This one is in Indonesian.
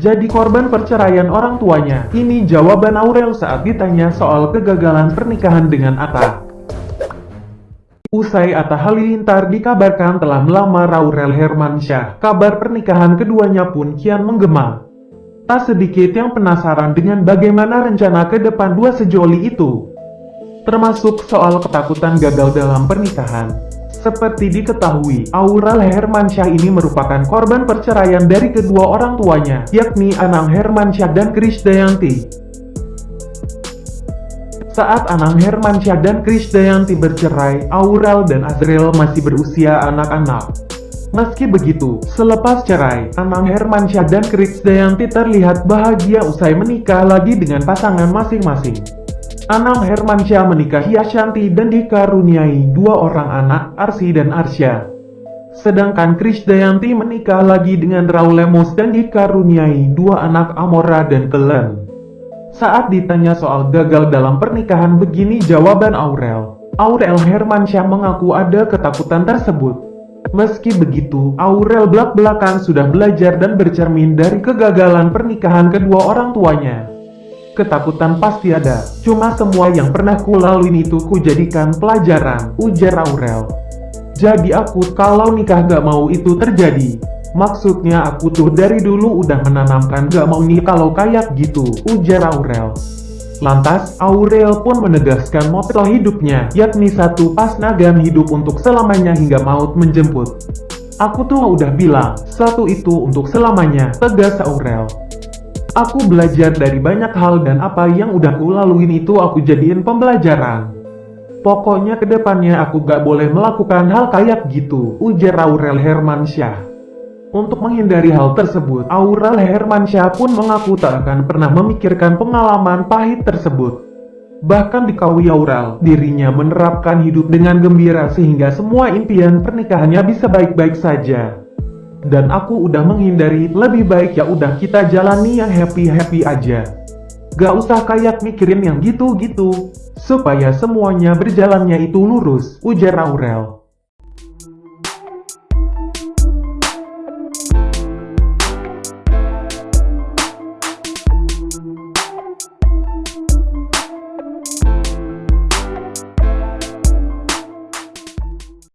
jadi korban perceraian orang tuanya. Ini jawaban Aurel saat ditanya soal kegagalan pernikahan dengan Atta. Usai Atta Halilintar dikabarkan telah melamar Aurel Hermansyah, kabar pernikahan keduanya pun kian menggema. Tak sedikit yang penasaran dengan bagaimana rencana ke depan dua sejoli itu. Termasuk soal ketakutan gagal dalam pernikahan. Seperti diketahui, Aurel Hermansyah ini merupakan korban perceraian dari kedua orang tuanya, yakni Anang Hermansyah dan Krisdayanti. Saat Anang Hermansyah dan Krisdayanti bercerai, Aurel dan Azril masih berusia anak-anak. Meski begitu, selepas cerai, Anang Hermansyah dan Krisdayanti terlihat bahagia usai menikah lagi dengan pasangan masing-masing. Anang Hermansyah menikahi Ashanti dan dikaruniai dua orang anak, Arsi dan Arsya. Sedangkan Krisdayanti menikah lagi dengan Raul Lemos dan dikaruniai dua anak Amora dan Kelen. Saat ditanya soal gagal dalam pernikahan begini jawaban Aurel. Aurel Hermansyah mengaku ada ketakutan tersebut. Meski begitu, Aurel belak-belakan sudah belajar dan bercermin dari kegagalan pernikahan kedua orang tuanya. Ketakutan pasti ada, cuma semua yang pernah ku lalui itu ku jadikan pelajaran, ujar Aurel. Jadi aku kalau nikah gak mau itu terjadi. Maksudnya aku tuh dari dulu udah menanamkan gak mau nih kalau kayak gitu, ujar Aurel. Lantas, Aurel pun menegaskan moto hidupnya, yakni satu pas nagam hidup untuk selamanya hingga maut menjemput. Aku tuh udah bilang, satu itu untuk selamanya, tegas Aurel. Aku belajar dari banyak hal dan apa yang udah ku laluin itu aku jadiin pembelajaran. Pokoknya ke depannya aku gak boleh melakukan hal kayak gitu, ujar Aurel Hermansyah. Untuk menghindari hal tersebut, Aurel Hermansyah pun mengaku tak akan pernah memikirkan pengalaman pahit tersebut. Bahkan dikawui Aurel, dirinya menerapkan hidup dengan gembira sehingga semua impian pernikahannya bisa baik-baik saja dan aku udah menghindari lebih baik ya udah kita jalani yang happy-happy aja. Gak usah kayak mikirin yang gitu-gitu, supaya semuanya berjalannya itu lurus, ujar Aurel.